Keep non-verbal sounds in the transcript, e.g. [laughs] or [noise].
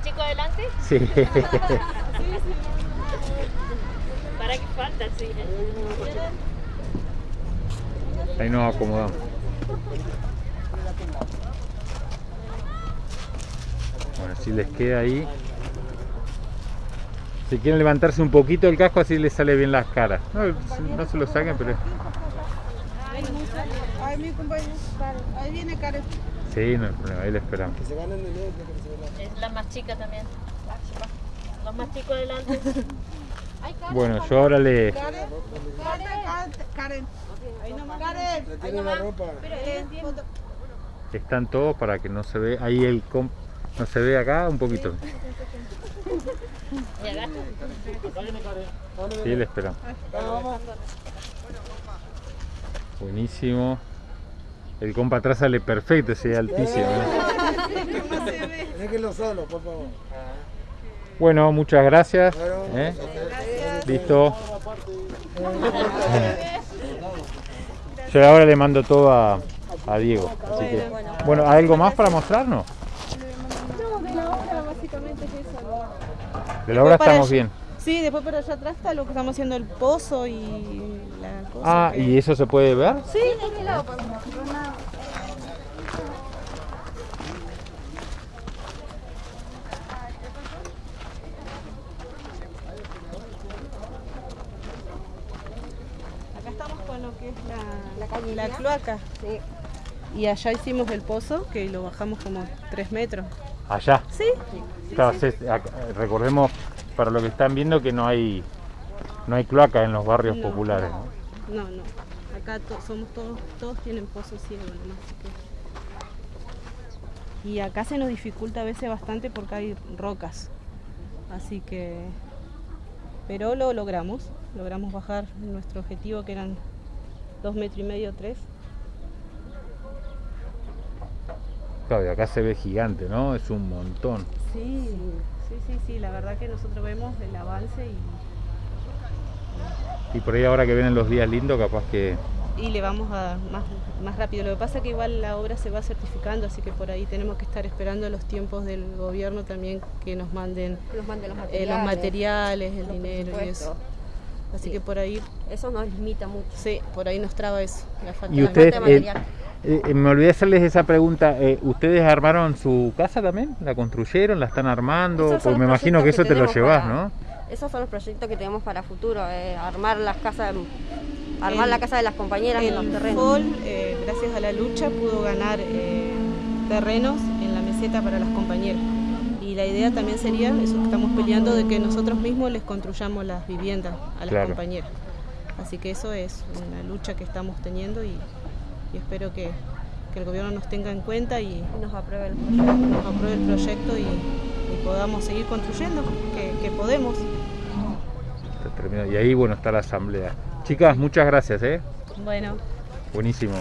más chico adelante? Sí. [laughs] ¿Para qué falta? Sí. Ahí nos acomodamos. Bueno, si les queda ahí. Si quieren levantarse un poquito el casco, así les sale bien las caras. No, no se lo saquen, pero... Ay, mi compañero. Ahí viene Karen. Sí, no hay problema, ahí le esperamos. Que se ganen que se. Es la más chica también. Los más chicos [laughs] adelante. Bueno, yo ahora le... Karen. Karen. Karen. Ahí nomás. Karen. Le tienen la ropa. Están todos para que no se ve ahí el comp... No se ve acá un poquito. Sí, le esperamos. Buenísimo. El compa atrás sale perfecto, ese altísimo. ¿eh? Déjenlo solo, por favor. Bueno, muchas gracias. ¿eh? Listo. Yo ahora le mando todo a, a Diego. Así que, bueno, ¿hay algo más para mostrarnos? No, de la obra básicamente es eso. ¿no? De la obra estamos bien. Sí, después por allá atrás está lo que estamos haciendo el pozo y la cosa. Ah, que- ¿y eso se puede ver? Sí, de este lado podemos. Acá estamos con lo que es la, la, cloaca. Y allá hicimos el pozo, que lo bajamos como 3 metros. Allá. Sí, Claro, se- acá- recordemos para lo que están viendo que no hay no hay cloaca en los barrios No. populares. ¿no? no, no. Acá to- somos todos, todos tienen pozo ciego nomás, así que- Y acá se nos dificulta a veces bastante porque hay rocas. Así que. Pero lo logramos. Logramos bajar nuestro objetivo que eran dos metros y medio, tres. Claro, y acá se ve gigante, ¿no? Es un montón. Sí, sí, sí, sí. La verdad que nosotros vemos el avance y, Y por ahí ahora que vienen los días lindos, capaz que... y le vamos a más, más rápido. Lo que pasa es que igual la obra se va certificando, así que por ahí tenemos que estar esperando los tiempos del gobierno también que nos manden nos manden los eh, materiales. los materiales, el los dinero y eso. Así Sí. que por ahí, Eso nos limita mucho. sí, por ahí nos traba eso, la falta Y de ustedes, falta de eh, material. eh, eh, me olvidé hacerles esa pregunta, eh, ¿ustedes armaron su casa también? ¿La construyeron? ¿La están armando? Son me imagino que eso te lo llevas, para- ¿no? Esos son los proyectos que tenemos para futuro, eh, armar las casas, armar El- la casa de las compañeras en los terrenos. FOL, eh, gracias a la lucha, pudo ganar eh, terrenos en la meseta para las compañeras. Y la idea también sería, eso que estamos peleando, de que nosotros mismos les construyamos las viviendas a las Claro. compañeras. Así que eso es una lucha que estamos teniendo y, y espero que, que el gobierno nos tenga en cuenta y Y nos apruebe el proyecto. nos apruebe el proyecto y, y podamos seguir construyendo, que, que podemos. Y ahí, bueno, está la asamblea. Chicas, muchas gracias, ¿eh? Bueno. Buenísimo.